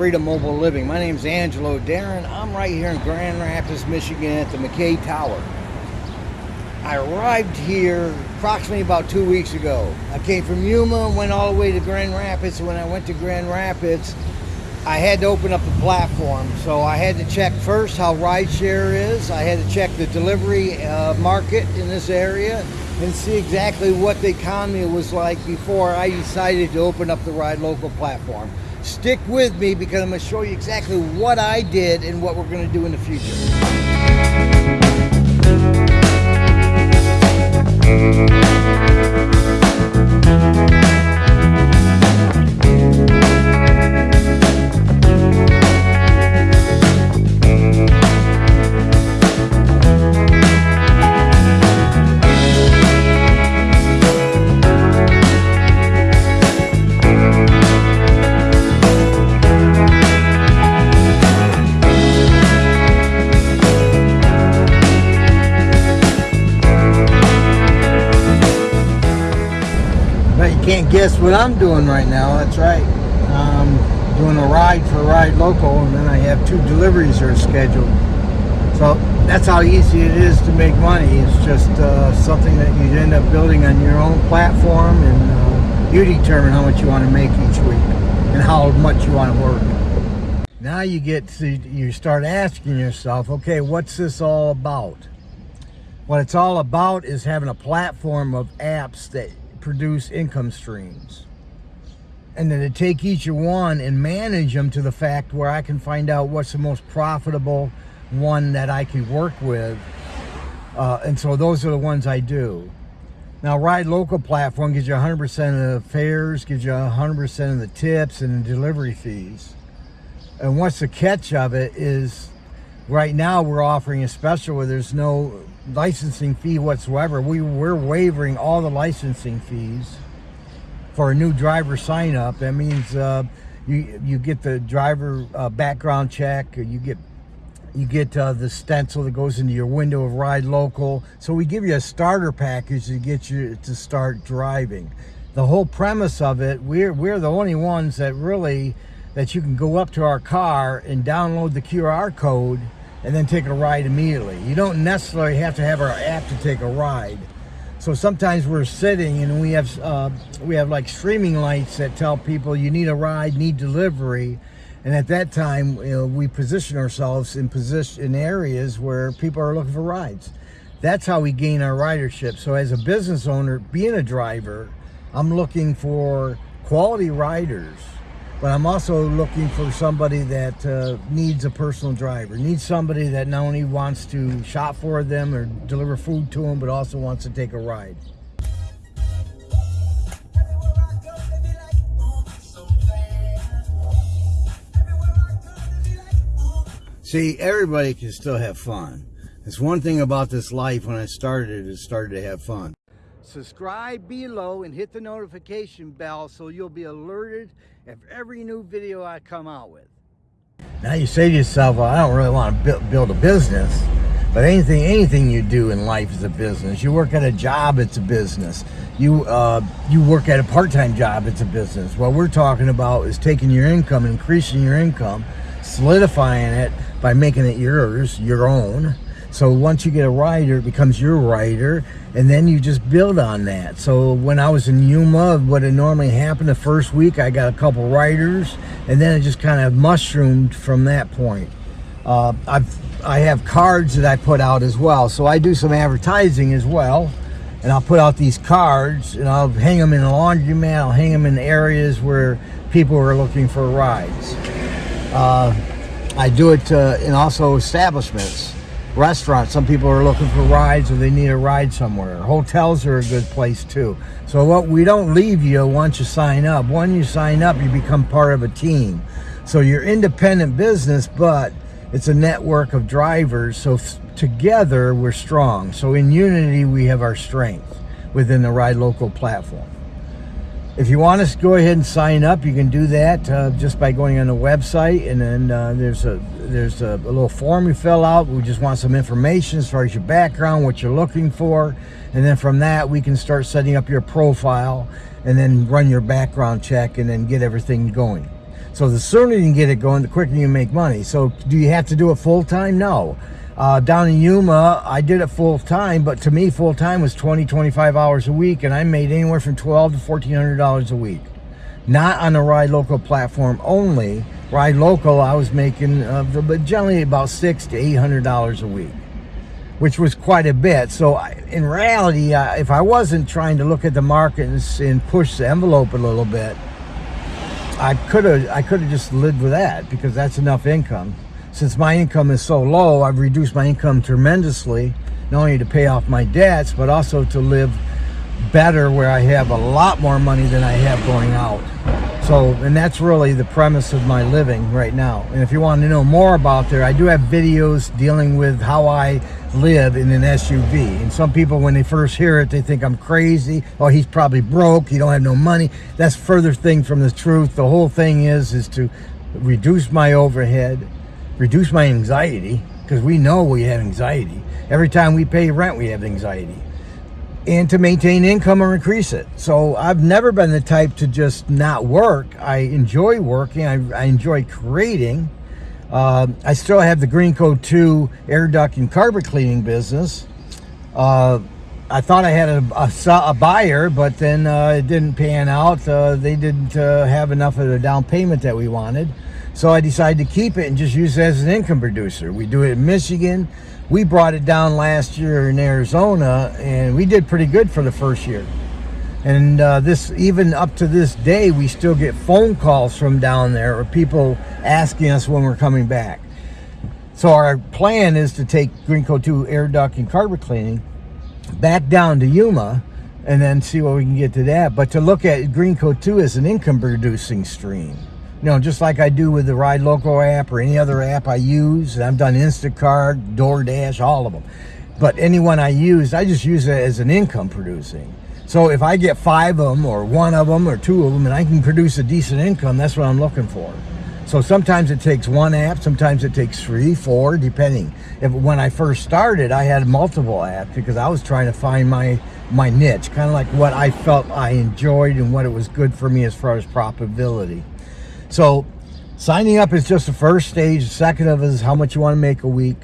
Freedom Mobile Living. My name is Angelo Darren. I'm right here in Grand Rapids, Michigan at the McKay Tower. I arrived here approximately about two weeks ago. I came from Yuma, went all the way to Grand Rapids. When I went to Grand Rapids, I had to open up the platform. So I had to check first how rideshare is. I had to check the delivery uh, market in this area and see exactly what the economy was like before I decided to open up the Ride Local platform. Stick with me because I'm going to show you exactly what I did and what we're going to do in the future. Guess what I'm doing right now. That's right. I'm doing a ride for Ride Local, and then I have two deliveries are scheduled. So that's how easy it is to make money. It's just uh, something that you end up building on your own platform, and uh, you determine how much you want to make each week and how much you want to work. Now you get to, you start asking yourself, okay, what's this all about? What it's all about is having a platform of apps that produce income streams. And then to take each one and manage them to the fact where I can find out what's the most profitable one that I can work with. Uh, and so those are the ones I do. Now, Ride Local platform gives you 100% of the fares, gives you 100% of the tips and the delivery fees. And what's the catch of it is right now we're offering a special where there's no licensing fee whatsoever. We, we're waiving all the licensing fees for a new driver sign up. That means uh, you you get the driver uh, background check, you get you get uh, the stencil that goes into your window of Ride Local. So we give you a starter package to get you to start driving. The whole premise of it, we're we're the only ones that really that you can go up to our car and download the QR code and then take a ride immediately. You don't necessarily have to have our app to take a ride. So sometimes we're sitting and we have uh, we have like streaming lights that tell people you need a ride, need delivery, and at that time you know, we position ourselves in position in areas where people are looking for rides. That's how we gain our ridership. So as a business owner, being a driver, I'm looking for quality riders but I'm also looking for somebody that uh, needs a personal driver, needs somebody that not only wants to shop for them or deliver food to them, but also wants to take a ride. See, everybody can still have fun. It's one thing about this life when I started, it started to have fun subscribe below and hit the notification bell so you'll be alerted of every new video I come out with. Now you say to yourself, well, I don't really want to build a business, but anything anything you do in life is a business. You work at a job, it's a business. You uh, you work at a part-time job, it's a business. What we're talking about is taking your income, increasing your income, solidifying it by making it yours, your own, so once you get a rider, it becomes your rider, and then you just build on that. So when I was in Yuma, what had normally happened the first week, I got a couple riders, and then it just kind of mushroomed from that point. Uh, I've I have cards that I put out as well, so I do some advertising as well, and I'll put out these cards, and I'll hang them in a laundromat, I'll hang them in areas where people are looking for rides. Uh, I do it uh, in also establishments restaurants some people are looking for rides or they need a ride somewhere. Hotels are a good place too. So what we don't leave you once you sign up. When you sign up you become part of a team. So you're independent business but it's a network of drivers. So together we're strong. So in unity we have our strength within the ride local platform if you want to go ahead and sign up, you can do that uh, just by going on the website, and then uh, there's a there's a, a, little form you fill out. We just want some information as far as your background, what you're looking for, and then from that we can start setting up your profile. and then run your background check and then get everything going. So the sooner you can get it going, the quicker you make money. So do you have to do it full time? No. Uh, down in Yuma, I did it full time, but to me, full time was 20, 25 hours a week, and I made anywhere from 12 to $1,400 a week. Not on the Ride Local platform only. Ride Local, I was making, uh, but generally about six to $800 a week, which was quite a bit. So I, in reality, uh, if I wasn't trying to look at the market and, and push the envelope a little bit, I could have I could have just lived with that because that's enough income. Since my income is so low, I've reduced my income tremendously, not only to pay off my debts, but also to live better where I have a lot more money than I have going out. So, and that's really the premise of my living right now. And if you want to know more about there, I do have videos dealing with how I live in an SUV. And some people, when they first hear it, they think I'm crazy. Oh, he's probably broke. He don't have no money. That's further thing from the truth. The whole thing is, is to reduce my overhead, reduce my anxiety, because we know we have anxiety. Every time we pay rent, we have anxiety and to maintain income or increase it. So I've never been the type to just not work. I enjoy working. I, I enjoy creating. Uh, I still have the Green Greenco 2 air duct and carpet cleaning business. Uh, I thought I had a, a, a buyer, but then uh, it didn't pan out. Uh, they didn't uh, have enough of the down payment that we wanted. So I decided to keep it and just use it as an income producer. We do it in Michigan we brought it down last year in Arizona and we did pretty good for the first year. And uh, this, even up to this day, we still get phone calls from down there or people asking us when we're coming back. So our plan is to take Greenco 2 air duct and carpet cleaning back down to Yuma and then see what we can get to that. But to look at Greenco 2 as an income producing stream you know, just like I do with the Ride Local app or any other app I use. I've done Instacart, DoorDash, all of them. But anyone I use, I just use it as an income producing. So if I get five of them or one of them or two of them and I can produce a decent income, that's what I'm looking for. So sometimes it takes one app, sometimes it takes three, four, depending. If when I first started, I had multiple apps because I was trying to find my my niche, kind of like what I felt I enjoyed and what it was good for me as far as profitability. So signing up is just the first stage. The second of is how much you want to make a week.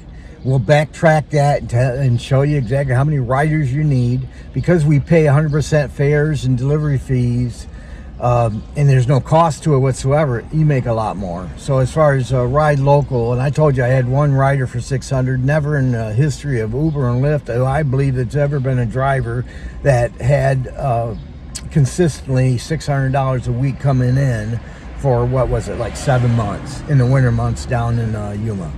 We'll backtrack that and, and show you exactly how many riders you need. Because we pay 100% fares and delivery fees, um, and there's no cost to it whatsoever, you make a lot more. So as far as uh, ride local, and I told you I had one rider for 600, never in the history of Uber and Lyft, I believe that's ever been a driver that had uh, consistently $600 a week coming in for what was it like seven months in the winter months down in uh, Yuma.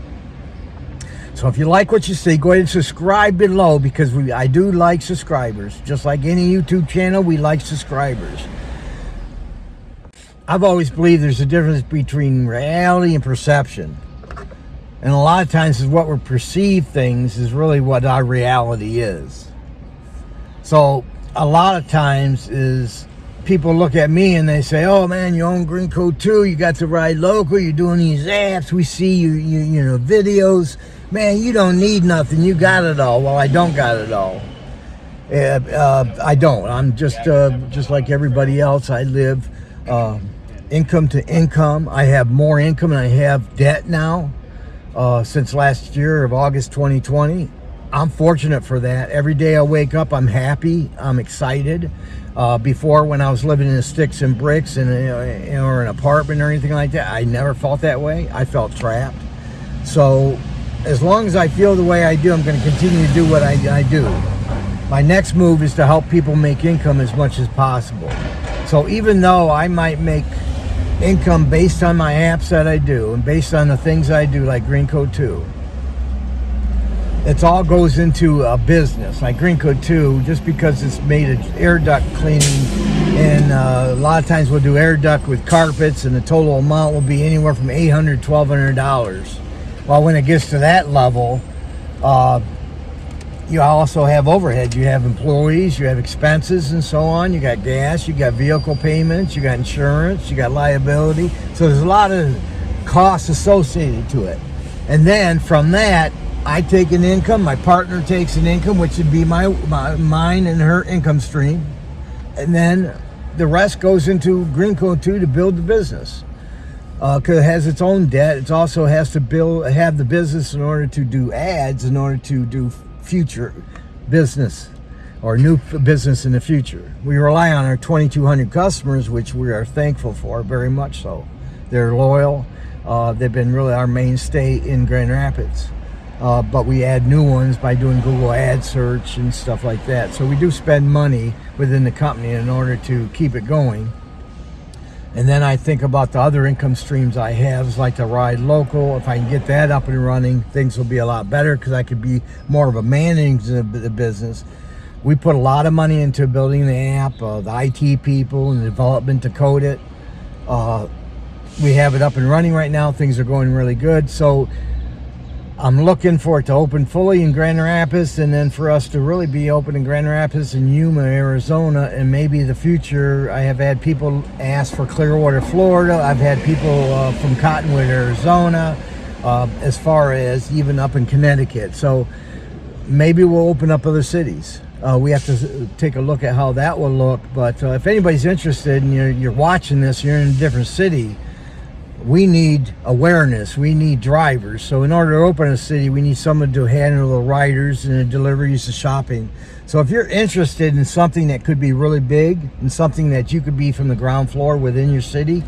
So if you like what you see, go ahead and subscribe below because we I do like subscribers. Just like any YouTube channel, we like subscribers. I've always believed there's a difference between reality and perception. And a lot of times is what we perceive things is really what our reality is. So a lot of times is people look at me and they say, "Oh man, you own Greenco 2. You got to ride local. You're doing these apps. We see you, you, you know, videos. Man, you don't need nothing. You got it all." Well, I don't got it all. Uh, uh, I don't. I'm just uh, just like everybody else. I live uh, income to income. I have more income and I have debt now uh, since last year of August 2020. I'm fortunate for that. Every day I wake up, I'm happy. I'm excited. Uh, before, when I was living in sticks and bricks and uh, or an apartment or anything like that, I never felt that way. I felt trapped. So, as long as I feel the way I do, I'm going to continue to do what I, I do. My next move is to help people make income as much as possible. So, even though I might make income based on my apps that I do and based on the things I do, like Greenco 2 it all goes into a business like Green Greenco 2 just because it's made of air duct cleaning. And uh, a lot of times we'll do air duct with carpets and the total amount will be anywhere from 800 1200 dollars. Well when it gets to that level uh, you also have overhead. You have employees you have expenses and so on. You got gas you got vehicle payments you got insurance you got liability. So there's a lot of costs associated to it. And then from that I take an income, my partner takes an income, which would be my, my mine and her income stream. And then the rest goes into Greenco 2 to build the business. Because it has its own debt. It also has to build, have the business in order to do ads, in order to do future business or new business in the future. We rely on our 2,200 customers, which we are thankful for, very much so. They're loyal. Uh, they've been really our mainstay in Grand Rapids. Uh, but we add new ones by doing Google ad search and stuff like that. So we do spend money within the company in order to keep it going. And then I think about the other income streams I have, like the ride local. If I can get that up and running, things will be a lot better because I could be more of a manager of the business. We put a lot of money into building the app, uh, the IT people and the development to code it. Uh, we have it up and running right now. Things are going really good. So I'm looking for it to open fully in Grand Rapids and then for us to really be open in Grand Rapids and Yuma, Arizona, and maybe the future. I have had people ask for Clearwater, Florida. I've had people uh, from Cottonwood, Arizona, uh, as far as even up in Connecticut. So maybe we'll open up other cities. Uh, we have to take a look at how that will look. But uh, if anybody's interested and you're, you're watching this, you're in a different city, we need awareness. We need drivers. So in order to open a city, we need someone to handle the riders and the deliveries, the shopping. So if you're interested in something that could be really big and something that you could be from the ground floor within your city,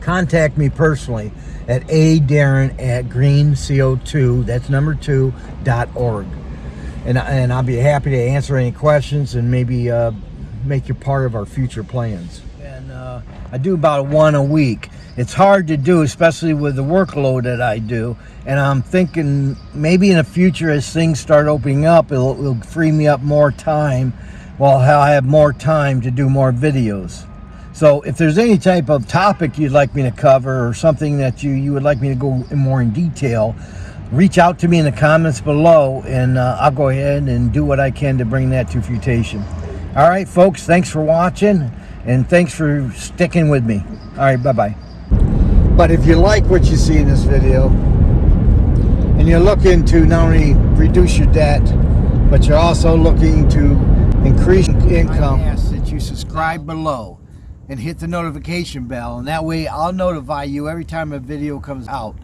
contact me personally at a darren at greenco2 that's number two dot org and, and i'll be happy to answer any questions and maybe uh, make you part of our future plans and uh, i do about one a week it's hard to do especially with the workload that i do and i'm thinking maybe in the future as things start opening up it'll, it'll free me up more time while i'll have more time to do more videos so if there's any type of topic you'd like me to cover or something that you, you would like me to go in more in detail, reach out to me in the comments below and uh, I'll go ahead and do what I can to bring that to fruition. All right, folks, thanks for watching and thanks for sticking with me. All right, bye-bye. But if you like what you see in this video and you're looking to not only reduce your debt, but you're also looking to increase income, I ask that you subscribe below and hit the notification bell and that way I'll notify you every time a video comes out